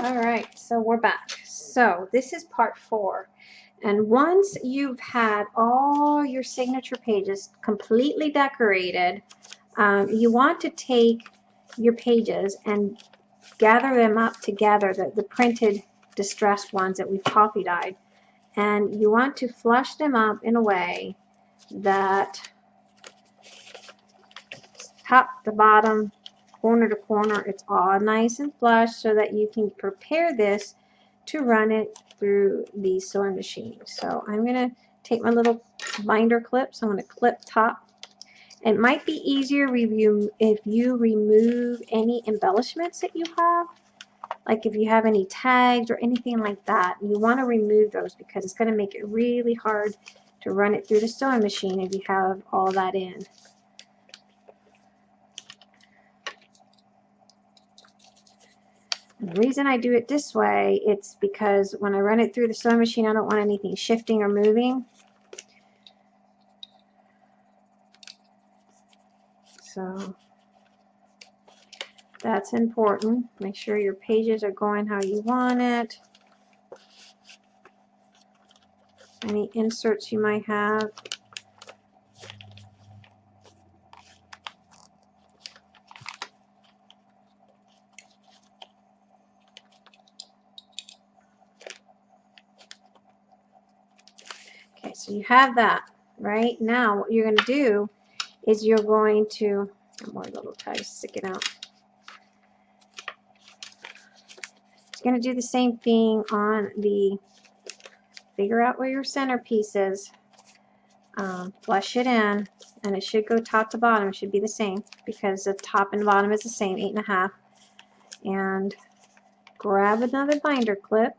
All right, so we're back. So this is part four. And once you've had all your signature pages completely decorated, um, you want to take your pages and gather them up together, the, the printed distressed ones that we've coffee dyed. And you want to flush them up in a way that top to bottom, corner to corner, it's all nice and flush so that you can prepare this to run it through the sewing machine. So I'm going to take my little binder clips. I'm going to clip top. It might be easier if you remove any embellishments that you have. Like if you have any tags or anything like that, you want to remove those because it's going to make it really hard to run it through the sewing machine if you have all that in. The reason I do it this way, it's because when I run it through the sewing machine, I don't want anything shifting or moving. So that's important. Make sure your pages are going how you want it. Any inserts you might have. Okay, so you have that, right? Now what you're going to do is you're going to, more little ties sticking out. You're going to do the same thing on the, figure out where your centerpiece is, um, flush it in, and it should go top to bottom. It should be the same because the top and bottom is the same, eight and a half. And grab another binder clip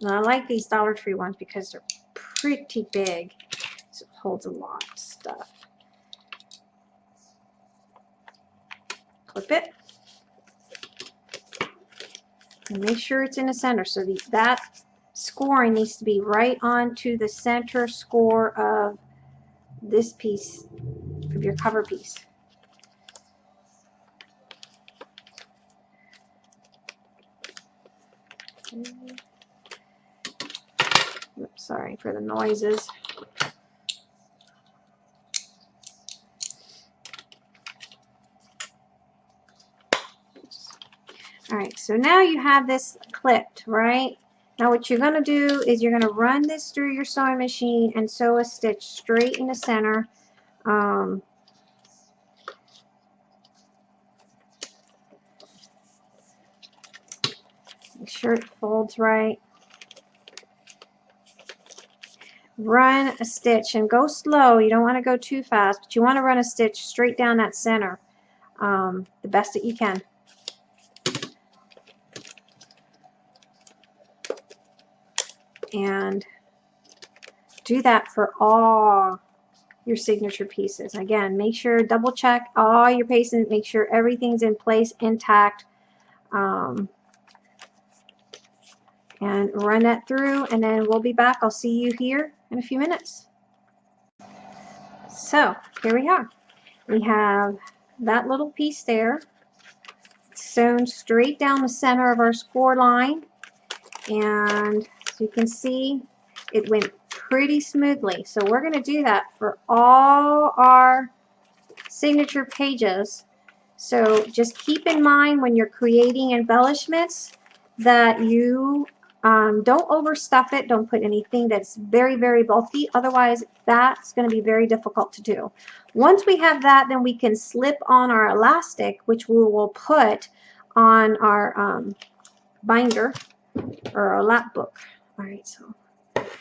Now, I like these Dollar Tree ones because they're pretty big. So it holds a lot of stuff. Clip it. And make sure it's in the center. So the, that scoring needs to be right onto the center score of this piece of your cover piece. Sorry for the noises. All right, so now you have this clipped, right? Now what you're going to do is you're going to run this through your sewing machine and sew a stitch straight in the center. Um, make sure it folds right. Run a stitch and go slow. You don't want to go too fast, but you want to run a stitch straight down that center um, the best that you can. And do that for all your signature pieces. Again, make sure, double check all your pieces, make sure everything's in place, intact. Um, and run that through and then we'll be back. I'll see you here in a few minutes. So here we are. We have that little piece there sewn straight down the center of our score line and as you can see it went pretty smoothly so we're going to do that for all our signature pages so just keep in mind when you're creating embellishments that you um, don't overstuff it. Don't put anything that's very, very bulky. Otherwise, that's going to be very difficult to do. Once we have that, then we can slip on our elastic, which we will put on our um, binder or our lap book. All right, so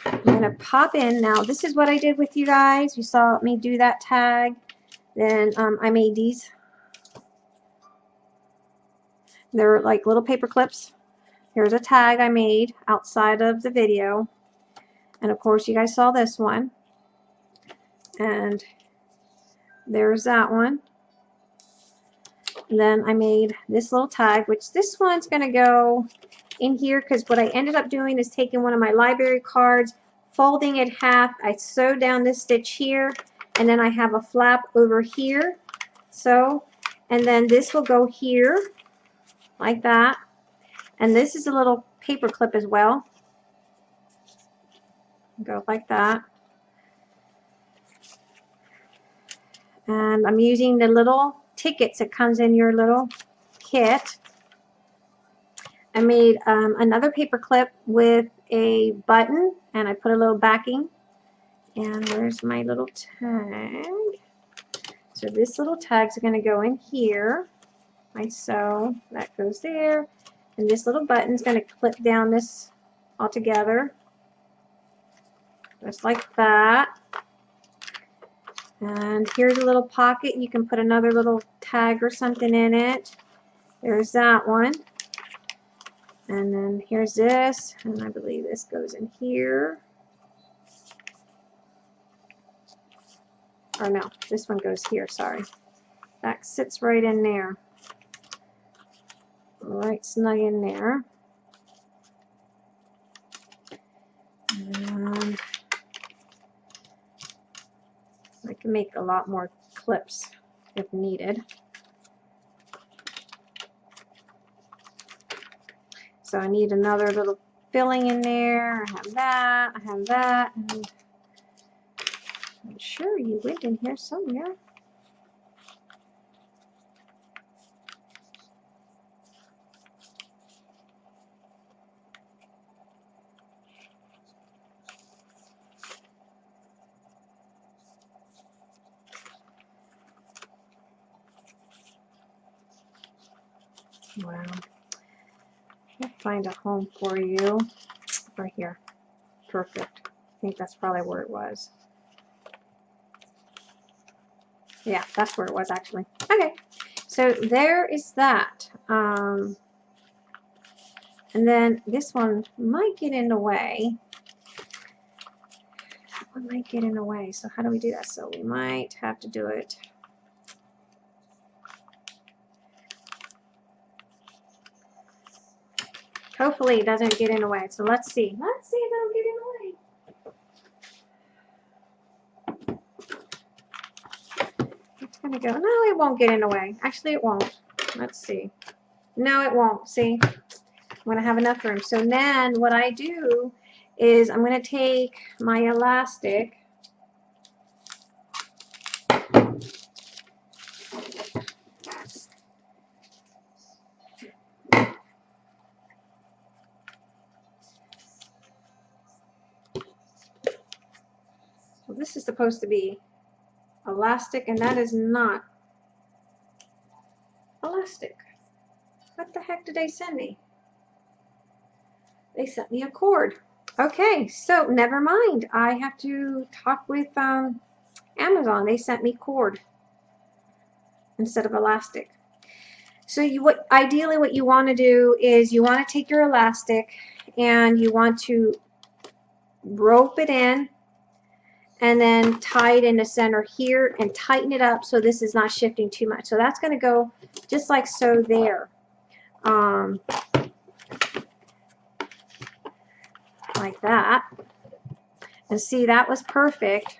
I'm going to pop in. Now, this is what I did with you guys. You saw me do that tag. Then um, I made these. They're like little paper clips Here's a tag I made outside of the video. And of course you guys saw this one. And there's that one. Then I made this little tag, which this one's going to go in here because what I ended up doing is taking one of my library cards, folding it half. I sew down this stitch here, and then I have a flap over here so and then this will go here like that and this is a little paper clip as well. Go like that. And I'm using the little tickets that comes in your little kit. I made um, another paper clip with a button and I put a little backing. And where's my little tag. So this little tags going to go in here. Like so that goes there and this little button is going to clip down this all together just like that and here's a little pocket you can put another little tag or something in it there's that one and then here's this, and I believe this goes in here. Or no, this one goes here, sorry. That sits right in there. Right snug in there. And I can make a lot more clips if needed. So I need another little filling in there. I have that. I have that. I'm sure you went in here somewhere. Wow find a home for you. Right here. Perfect. I think that's probably where it was. Yeah, that's where it was actually. Okay, so there is that. Um, and then this one might get in the way. That one might get in the way. So how do we do that? So we might have to do it Hopefully it doesn't get in the way. So let's see. Let's see if it'll get in the way. It's going to go. No, it won't get in the way. Actually, it won't. Let's see. No, it won't. See? I'm going to have enough room. So then what I do is I'm going to take my elastic this is supposed to be elastic and that is not elastic. What the heck did they send me? They sent me a cord. Okay, so never mind. I have to talk with um, Amazon. They sent me cord instead of elastic. So you, what ideally what you want to do is you want to take your elastic and you want to rope it in and then tie it in the center here and tighten it up so this is not shifting too much. So that's going to go just like so there. Um, like that. And see, that was perfect.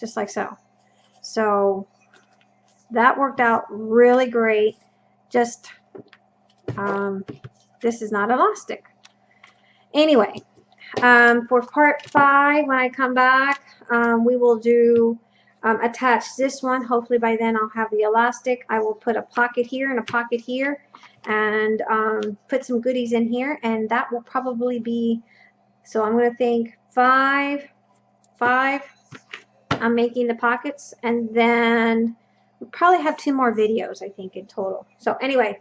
Just like so. So that worked out really great. Just, um, this is not elastic. Anyway, um, for part five, when I come back, um, we will do um, attach this one. Hopefully by then I'll have the elastic. I will put a pocket here and a pocket here and um, put some goodies in here and that will probably be, so I'm going to think five, five, I'm making the pockets and then we'll probably have two more videos I think in total. So anyway,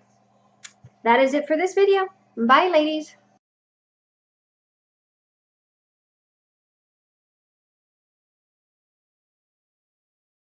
that is it for this video. Bye ladies.